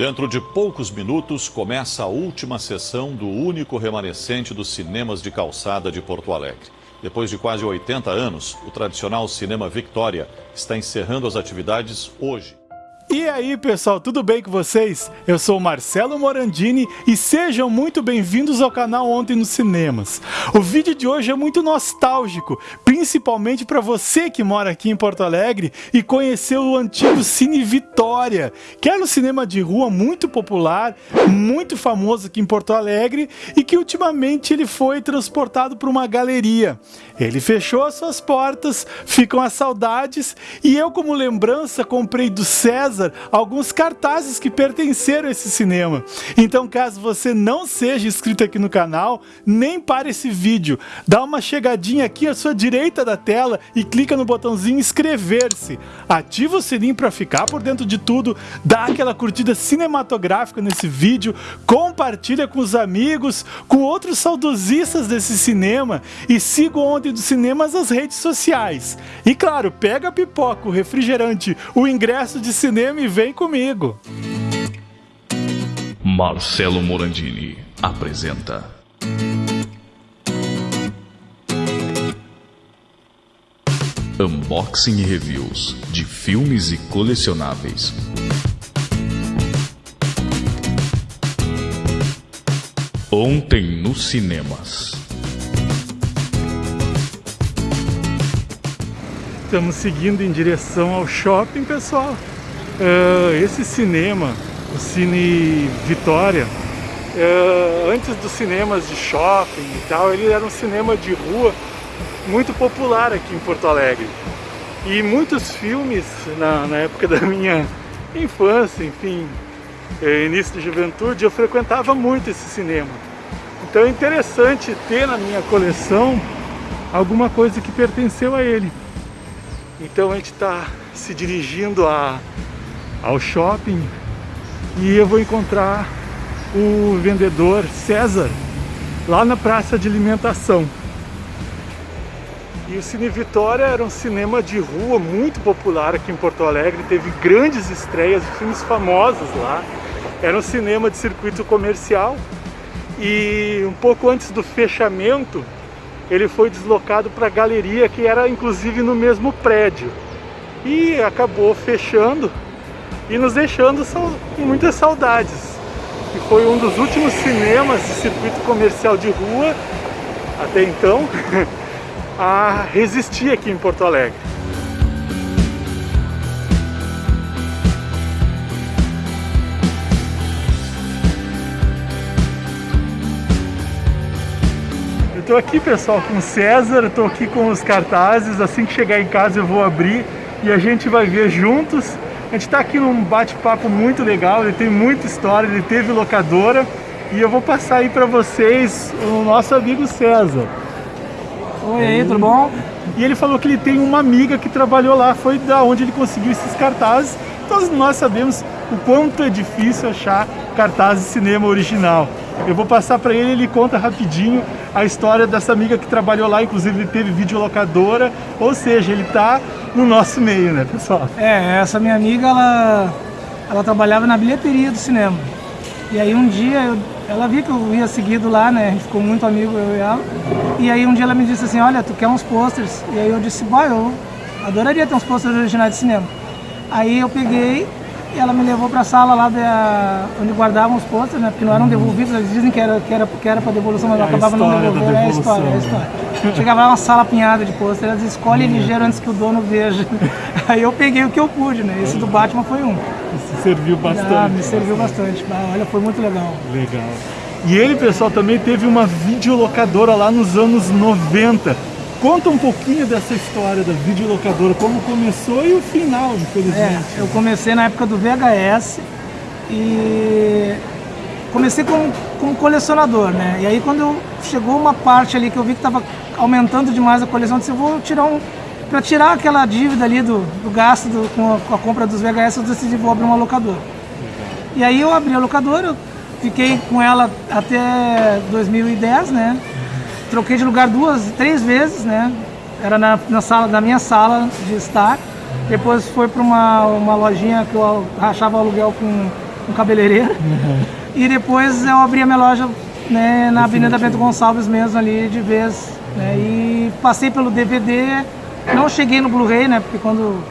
Dentro de poucos minutos começa a última sessão do único remanescente dos cinemas de calçada de Porto Alegre. Depois de quase 80 anos, o tradicional Cinema Victoria está encerrando as atividades hoje. E aí pessoal, tudo bem com vocês? Eu sou o Marcelo Morandini e sejam muito bem-vindos ao canal Ontem nos Cinemas. O vídeo de hoje é muito nostálgico, principalmente para você que mora aqui em Porto Alegre e conheceu o antigo Cine Vitória, que era um cinema de rua muito popular, muito famoso aqui em Porto Alegre e que ultimamente ele foi transportado para uma galeria. Ele fechou as suas portas, ficam as saudades e eu como lembrança comprei do César César alguns cartazes que pertenceram a esse cinema. Então caso você não seja inscrito aqui no canal, nem para esse vídeo, dá uma chegadinha aqui à sua direita da tela e clica no botãozinho inscrever-se. Ativa o sininho para ficar por dentro de tudo, dá aquela curtida cinematográfica nesse vídeo, compartilha com os amigos, com outros saudosistas desse cinema e siga o Ontem dos Cinemas nas redes sociais. E claro, pega a pipoca, o refrigerante, o ingresso de cinema cinema e vem comigo. Marcelo Morandini apresenta. Unboxing e reviews de filmes e colecionáveis. Ontem nos cinemas. Estamos seguindo em direção ao shopping, pessoal. Uh, esse cinema, o Cine Vitória, uh, antes dos cinemas de shopping e tal, ele era um cinema de rua muito popular aqui em Porto Alegre. E muitos filmes, na, na época da minha infância, enfim, eh, início de juventude, eu frequentava muito esse cinema. Então é interessante ter na minha coleção alguma coisa que pertenceu a ele. Então a gente está se dirigindo a ao shopping e eu vou encontrar o vendedor César lá na praça de alimentação. E o Cine Vitória era um cinema de rua muito popular aqui em Porto Alegre, teve grandes estreias de filmes famosos lá. Era um cinema de circuito comercial e um pouco antes do fechamento ele foi deslocado para a galeria que era inclusive no mesmo prédio e acabou fechando e nos deixando com muitas saudades. E foi um dos últimos cinemas de circuito comercial de rua, até então, a resistir aqui em Porto Alegre. Eu tô aqui, pessoal, com o César, estou aqui com os cartazes, assim que chegar em casa eu vou abrir e a gente vai ver juntos a gente está aqui num bate-papo muito legal, ele tem muita história, ele teve locadora e eu vou passar aí para vocês o nosso amigo César. Oi, aí, tudo bom? E ele falou que ele tem uma amiga que trabalhou lá, foi da onde ele conseguiu esses cartazes. Todos nós sabemos o quanto é difícil achar cartaz de cinema original. Eu vou passar para ele, ele conta rapidinho a história dessa amiga que trabalhou lá, inclusive ele teve videolocadora, ou seja, ele está no nosso meio, né, pessoal? É, essa minha amiga, ela, ela trabalhava na bilheteria do cinema. E aí um dia, eu, ela viu que eu ia seguido lá, né, ficou muito amigo, eu e ela. E aí um dia ela me disse assim, olha, tu quer uns posters? E aí eu disse, boy, eu adoraria ter uns posters originais de cinema. Aí eu peguei ela me levou para a sala lá de, onde guardavam os posters, né? Porque não eram devolvidos, eles dizem que era, que era, que era para devolução, mas é acabava não devolvendo. É a história, é a história. Chegava lá uma sala apinhada de posters, elas escolhem uhum. ligeiro antes que o dono veja. Aí eu peguei o que eu pude, né? Esse do Batman foi um. Isso serviu bastante. Ah, me serviu bastante. Olha, foi muito legal. Legal. E ele, pessoal, também teve uma videolocadora lá nos anos 90 Conta um pouquinho dessa história da videolocadora, como começou e o final, infelizmente. É, eu comecei na época do VHS e comecei como, como colecionador, né? E aí quando chegou uma parte ali que eu vi que estava aumentando demais a coleção, eu disse, eu vou tirar um... Para tirar aquela dívida ali do, do gasto do, com, a, com, a, compra dos VHS, eu decidi vou abrir uma locadora. E aí eu abri a locadora, fiquei com ela até 2010, né? Troquei de lugar duas, três vezes, né? Era na, na sala, na minha sala de estar. Depois foi para uma, uma lojinha que eu rachava aluguel com um cabeleireiro. Uhum. E depois eu abri a minha loja né, na Avenida Bento Gonçalves mesmo ali de vez. Né, e passei pelo DVD, não cheguei no Blu-ray, né? Porque quando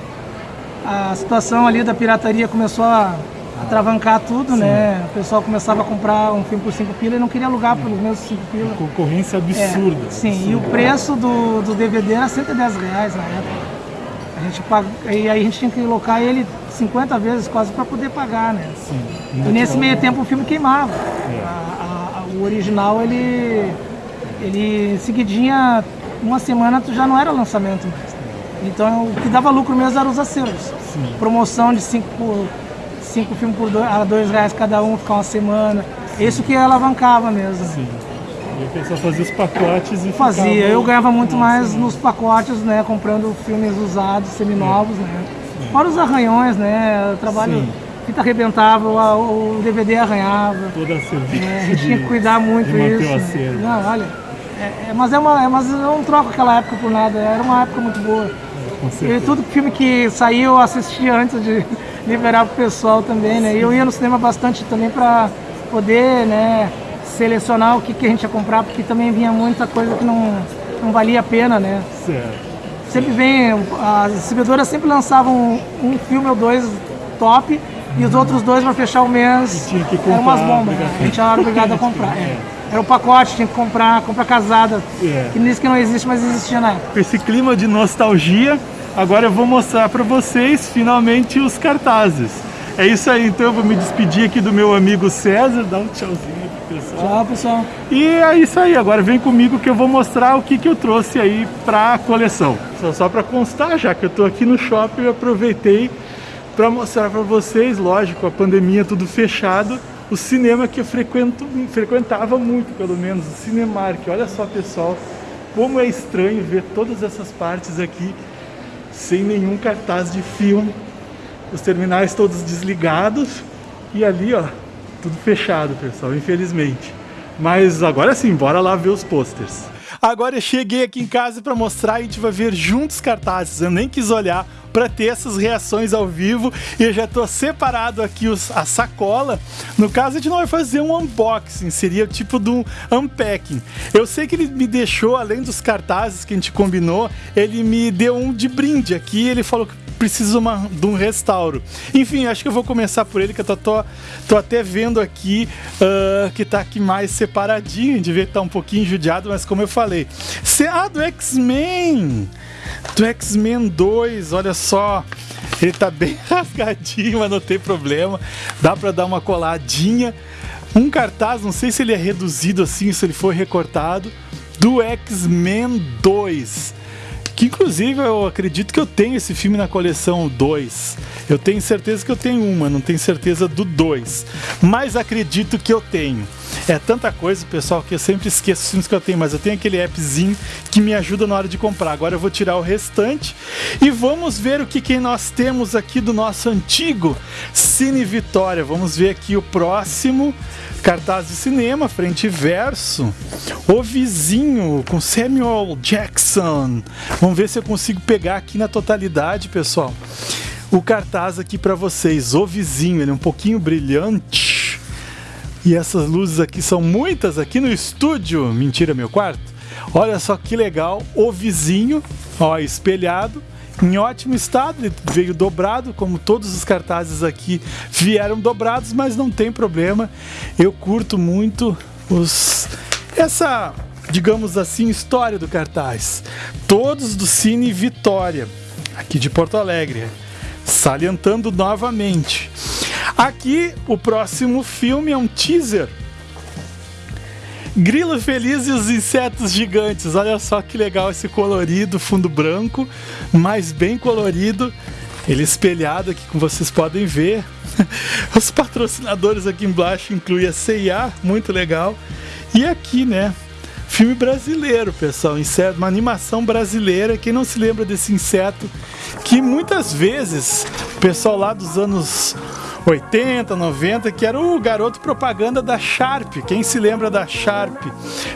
a situação ali da pirataria começou a atravancar tudo, Sim. né? O pessoal começava a comprar um filme por 5 pila e não queria alugar pelos mesmos 5 pila. Concorrência absurda. É, sim, absurda. e o preço do, do DVD era 110 reais na época. A gente pag... E aí a gente tinha que alocar ele 50 vezes quase para poder pagar, né? Sim. E nesse meio tempo o filme queimava. É. A, a, o original, ele, ele seguidinha, uma semana já não era lançamento mais. Então o que dava lucro mesmo eram os acervos. Sim. Promoção de 5 por cinco filmes por dois, a dois reais cada um, ficar uma semana. Isso que alavancava mesmo. Sim. E a pessoa fazia os pacotes e Fazia, ficava... eu ganhava muito Nossa, mais nos pacotes, né? Comprando filmes usados, seminovos, é. né? É. Fora os arranhões, né? O trabalho. Sim. Fita arrebentava, o, DVD arranhava. Toda a serviço. É, a gente tinha que cuidar muito isso. Né? Não, olha. É, é, mas, é uma, é, mas eu não troco aquela época por nada, era uma época muito boa. E tudo filme que saiu eu assistia antes de, liberar para o pessoal também, né? E eu ia no cinema bastante também para poder, né, selecionar o que, que a gente ia comprar, porque também vinha muita coisa que não, não valia a pena, né? Certo. Sempre vem, as distribuidoras sempre lançavam um, filme ou dois top e os outros dois para fechar o mês tinha que comprar, eram umas bombas, né? a gente era obrigado a comprar. É. Era o pacote, tinha que comprar, comprar casada, é. que nisso que não existe, mas existia na época. Esse clima de nostalgia, Agora eu vou mostrar para vocês finalmente os cartazes. É isso aí, então eu vou me despedir aqui do meu amigo César, dá um tchauzinho pro pessoal. Tchau, pessoal. E é isso aí, agora vem comigo que eu vou mostrar o que, que eu trouxe aí para a coleção. Só, só para constar, já que eu estou aqui no shopping, eu aproveitei para mostrar para vocês, lógico, a pandemia tudo fechado, o cinema que eu frequento, frequentava muito, pelo menos, o Cinemark. Olha só, pessoal, como é estranho ver todas essas partes aqui sem nenhum cartaz de filme, os terminais todos desligados e ali, ó, tudo fechado, pessoal, infelizmente. Mas agora sim, bora lá ver os posters. Agora eu cheguei aqui em casa para mostrar e a gente vai ver juntos cartazes. Eu nem quis olhar para ter essas reações ao vivo e eu já estou separado aqui os, a sacola. No caso, a gente não vai fazer um unboxing, seria tipo de um unpacking. Eu sei que ele me deixou, além dos cartazes que a gente combinou, ele me deu um de brinde aqui. Ele falou que precisa uma, de um restauro. Enfim, acho que eu vou começar por ele, que eu tô, tô, tô até vendo aqui uh, que tá aqui mais separadinho, devia estar tá um pouquinho judiado, mas como eu falei. Ah, do X-Men! Do X-Men 2, olha só. Ele tá bem rasgadinho, mas não tem problema. Dá para dar uma coladinha. Um cartaz, não sei se ele é reduzido assim, se ele foi recortado, do X-Men 2. Que inclusive eu acredito que eu tenho esse filme na coleção 2. Eu tenho certeza que eu tenho uma, não tenho certeza do 2. Mas acredito que eu tenho. É tanta coisa, pessoal, que eu sempre esqueço os filmes que eu tenho, mas eu tenho aquele appzinho que me ajuda na hora de comprar. Agora eu vou tirar o restante e vamos ver o que, que nós temos aqui do nosso antigo Cine Vitória. Vamos ver aqui o próximo cartaz de cinema, frente e verso. O Vizinho, com Samuel Jackson. Vamos ver se eu consigo pegar aqui na totalidade, pessoal. O cartaz aqui para vocês, O Vizinho, ele é um pouquinho brilhante e essas luzes aqui são muitas aqui no estúdio. Mentira, meu quarto. Olha só que legal. O vizinho, ó, espelhado, em ótimo estado. Ele veio dobrado, como todos os cartazes aqui vieram dobrados, mas não tem problema. Eu curto muito os essa, digamos assim, história do cartaz. Todos do Cine Vitória, aqui de Porto Alegre. Salientando novamente. Aqui, o próximo filme é um teaser. Grilo Feliz e os Insetos Gigantes. Olha só que legal esse colorido, fundo branco, mas bem colorido. Ele espelhado aqui, como vocês podem ver. Os patrocinadores aqui embaixo incluem a CIA, muito legal. E aqui, né, filme brasileiro, pessoal, inseto, uma animação brasileira. Quem não se lembra desse inseto que muitas vezes o pessoal lá dos anos 80, 90, que era o garoto propaganda da Sharp. Quem se lembra da Sharp?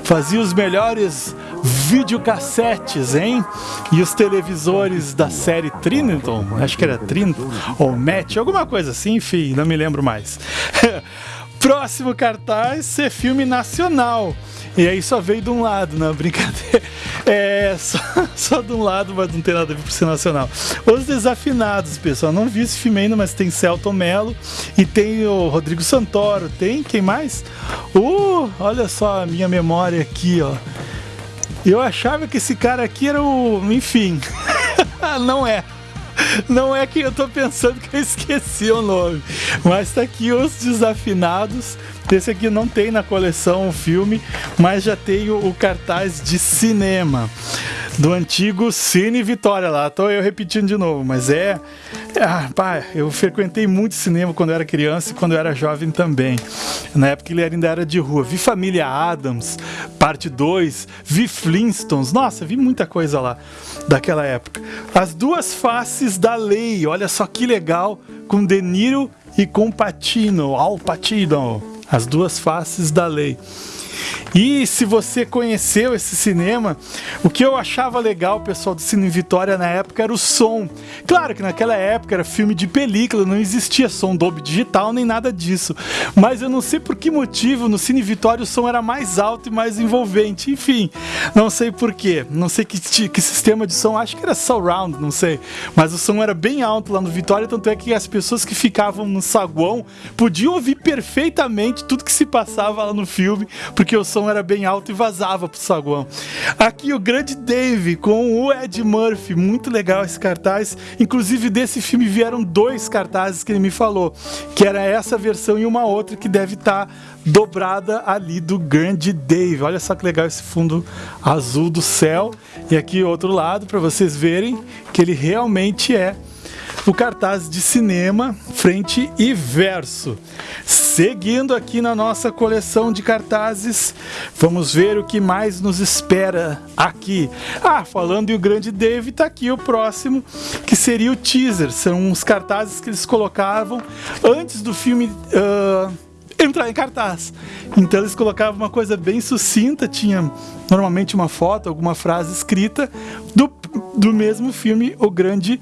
Fazia os melhores videocassetes, hein? E os televisores da série Triniton, acho que era Triniton, ou Match, alguma coisa assim, enfim, não me lembro mais. Próximo cartaz é filme nacional. E aí só veio de um lado, não, brincadeira. É, só, só de um lado, mas não tem nada a ver com ser nacional. Os Desafinados, pessoal. Não vi esse filme ainda, mas tem Celton Mello e tem o Rodrigo Santoro. Tem quem mais? Uh, olha só a minha memória aqui, ó. Eu achava que esse cara aqui era o. Enfim. não é. Não é que eu tô pensando que eu esqueci o nome. Mas tá aqui os Desafinados. Esse aqui não tem na coleção o filme, mas já tem o, o cartaz de cinema do antigo Cine Vitória lá. Tô eu repetindo de novo, mas é. Ah, pá, eu frequentei muito cinema quando eu era criança e quando eu era jovem também. Na época ele ainda era de rua. Vi Família Adams, parte 2, vi Flintstones. Nossa, vi muita coisa lá daquela época. As duas faces da lei. Olha só que legal com De Niro e com Patino, Al Patino. As duas faces da lei. E se você conheceu esse cinema, o que eu achava legal, pessoal do Cine Vitória na época era o som. Claro que naquela época era filme de película, não existia som Dolby Digital nem nada disso. Mas eu não sei por que motivo no Cine Vitória o som era mais alto e mais envolvente. Enfim, não sei porquê. Não sei que, que sistema de som, acho que era surround, não sei. Mas o som era bem alto lá no Vitória, tanto é que as pessoas que ficavam no saguão podiam ouvir perfeitamente tudo que se passava lá no filme, o som som era bem alto e vazava pro saguão. Aqui o grande Dave com o Ed Murphy, muito legal esse cartaz. Inclusive desse filme vieram dois cartazes que ele me falou, que era essa versão e uma outra que deve estar tá dobrada ali do grande Dave. Olha só que legal esse fundo azul do céu. E aqui outro lado para vocês verem que ele realmente é o cartaz de cinema, frente e verso. Seguindo aqui na nossa coleção de cartazes, vamos ver o que mais nos espera aqui. Ah, falando em o grande Dave, tá aqui o próximo, que seria o teaser. São uns cartazes que eles colocavam antes do filme. Uh, entrar em cartaz. Então eles colocavam uma coisa bem sucinta, tinha normalmente uma foto, alguma frase escrita do, do mesmo filme, O Grande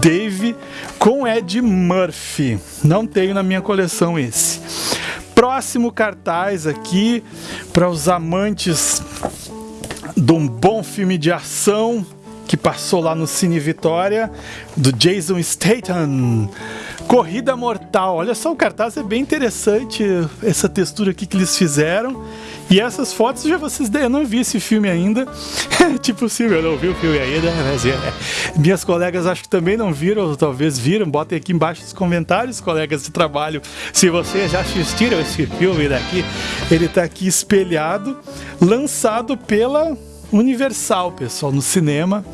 Dave, com Ed Murphy. Não tenho na minha coleção esse. Próximo cartaz aqui para os amantes de um bom filme de ação que passou lá no Cine Vitória, do Jason Statham. Corrida Mortal. Olha só, o cartaz é bem interessante, essa textura aqui que eles fizeram. E essas fotos já vocês eu não vi esse filme ainda. tipo, sim, eu não vi o filme ainda, mas é. Minhas colegas acho que também não viram, ou talvez viram. Botem aqui embaixo nos comentários, colegas de trabalho, se vocês já assistiram esse filme daqui. Ele está aqui espelhado, lançado pela Universal, pessoal, no cinema.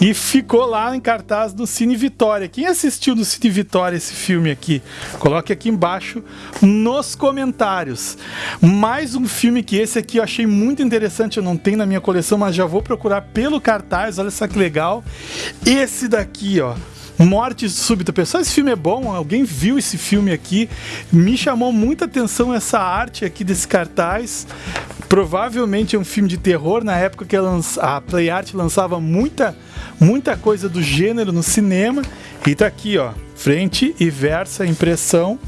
E ficou lá em cartaz no Cine Vitória. Quem assistiu no Cine Vitória esse filme aqui? Coloque aqui embaixo nos comentários. Mais um filme que esse aqui eu achei muito interessante, eu não tenho na minha coleção, mas já vou procurar pelo cartaz. Olha só que legal. Esse daqui, ó. Morte súbita. Pessoal, esse filme é bom. Alguém viu esse filme aqui? Me chamou muita atenção essa arte aqui desse cartaz. Provavelmente um filme de terror. Na época que a Play Art lançava muita, muita coisa do gênero no cinema. E tá aqui, ó. Frente e versa, impressão.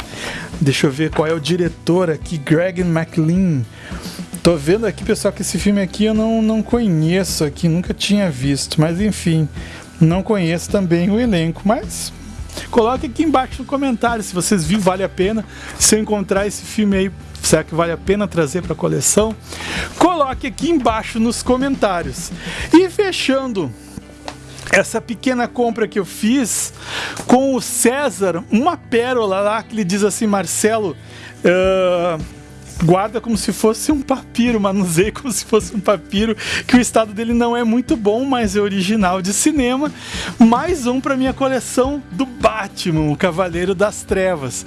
Deixa eu ver qual é o diretor aqui. Greg McLean. Tô vendo aqui, pessoal, que esse filme aqui eu não, não conheço aqui, nunca tinha visto. Mas enfim. Não conheço também o elenco, mas coloque aqui embaixo no comentário se vocês viram, vale a pena. Se eu encontrar esse filme aí, será que vale a pena trazer para a coleção? Coloque aqui embaixo nos comentários. E fechando essa pequena compra que eu fiz com o César, uma pérola lá que ele diz assim, Marcelo. Uh, guarda como se fosse um papiro, manuseia como se fosse um papiro, que o estado dele não é muito bom, mas é original de cinema. Mais um para minha coleção do Batman, o Cavaleiro das Trevas.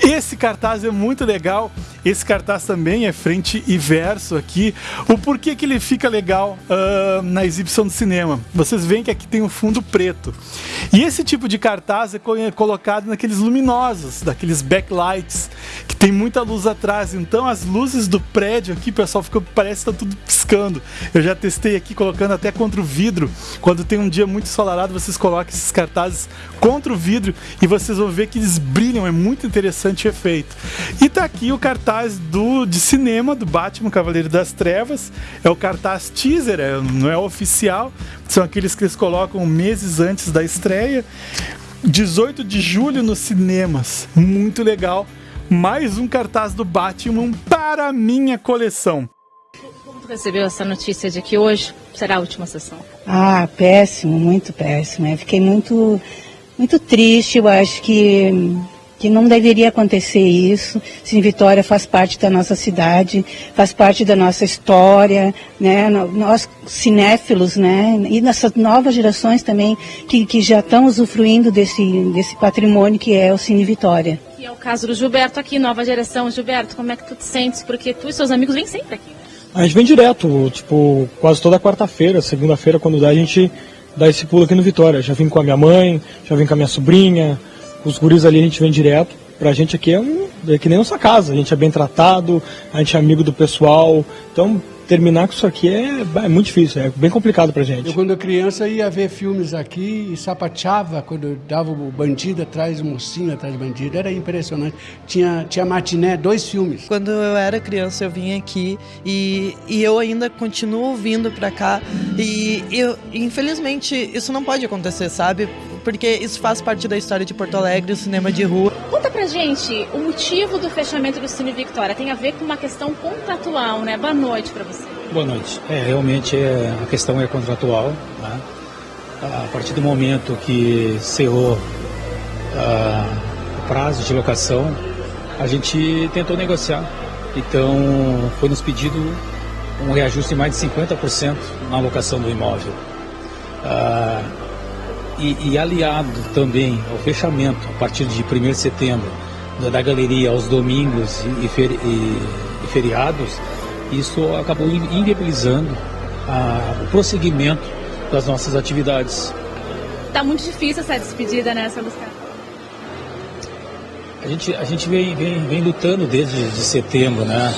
Esse cartaz é muito legal. esse cartaz também é frente e verso aqui. O porquê que ele fica legal uh, na exibição do cinema? Vocês veem que aqui tem um fundo preto. E esse tipo de cartaz é colocado naqueles luminosos, daqueles backlights, que tem muita luz atrás. Então as luzes do prédio aqui, pessoal, fica, parece que tá tudo piscando. Eu já testei aqui colocando até contra o vidro. Quando tem um dia muito ensolarado, vocês colocam esses cartazes contra o vidro e vocês vão ver que eles brilham. É muito interessante o efeito. E tá aqui o cartaz do de cinema do Batman Cavaleiro das Trevas. É o cartaz teaser, é, não é oficial. São aqueles que eles colocam meses antes da estreia. 18 de julho nos cinemas. Muito legal. Mais um cartaz do Batman para a minha coleção. Como tu recebeu essa notícia de que hoje será a última sessão? Ah, péssimo, muito péssimo. Eu fiquei muito, muito triste. Eu acho que que não deveria acontecer isso. Sim, Vitória faz parte da nossa cidade, faz parte da nossa história, né? Nós cinéfilos, né? E nessas novas gerações também que, que já estão usufruindo desse, desse patrimônio que é o Cine Vitória. É o caso do Gilberto aqui, nova geração. Gilberto, como é que tu te sentes? Porque tu e seus amigos vêm sempre aqui. A gente vem direto, tipo, quase toda quarta-feira, segunda-feira, quando dá, a gente dá esse pulo aqui no Vitória. Já vim com a minha mãe, já vim com a minha sobrinha, os guris ali a gente vem direto. Pra gente aqui é, um, é que nem nossa casa, a gente é bem tratado, a gente é amigo do pessoal. Então, terminar com isso aqui é, é, muito difícil, é bem complicado pra gente. Eu, quando criança, ia ver filmes aqui e sapateava quando dava o bandido atrás, o mocinho atrás do bandido. Era impressionante. Tinha, tinha matiné, dois filmes. Quando eu era criança, eu vim aqui e, e eu ainda continuo vindo pra cá. E eu, infelizmente, isso não pode acontecer, sabe? Porque isso faz parte da história de Porto Alegre, o cinema de rua. Conta pra gente, o motivo do fechamento do Cine Victoria tem a ver com uma questão contratual, né? Boa noite pra você. Boa noite. É, realmente é, a questão é contratual. Né? A partir do momento que cerrou o prazo de locação, a gente tentou negociar. Então, foi nos pedido um reajuste de mais de 50% na locação do imóvel. Ah, e, e, aliado também ao fechamento, a partir de 1 de setembro, da, galeria aos domingos e, e, e feriados, isso acabou inviabilizando a, o prosseguimento das nossas atividades. Está muito difícil essa despedida, né, seu A gente, a gente vem, vem, vem lutando desde de setembro, né?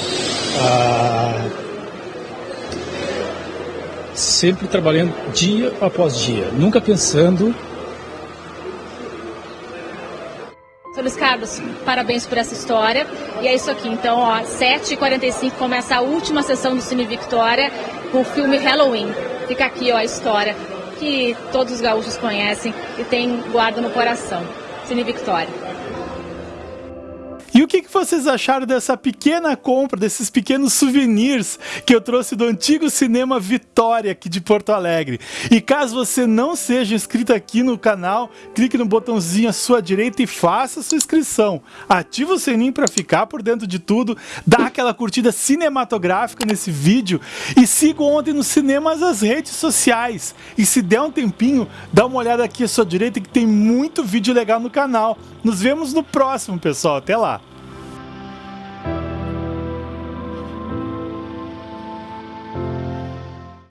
Ah, sempre trabalhando dia após dia, nunca pensando Luiz Carlos, parabéns por essa história. E é isso aqui. Então, ó, 7h45 começa a última sessão do Cine Victoria com o filme Halloween. Fica aqui ó, a história que todos os gaúchos conhecem e tem guarda no coração. Cine Victoria. E o que, que vocês acharam dessa pequena compra, desses pequenos souvenirs que eu trouxe do antigo cinema Vitória aqui de Porto Alegre? E caso você não seja inscrito aqui no canal, clique no botãozinho à sua direita e faça sua inscrição. Ativa o sininho para ficar por dentro de tudo, dá aquela curtida cinematográfica nesse vídeo e siga ontem nos cinemas as redes sociais. E se der um tempinho, dá uma olhada aqui à sua direita que tem muito vídeo legal no canal. Nos vemos no próximo, pessoal. Até lá!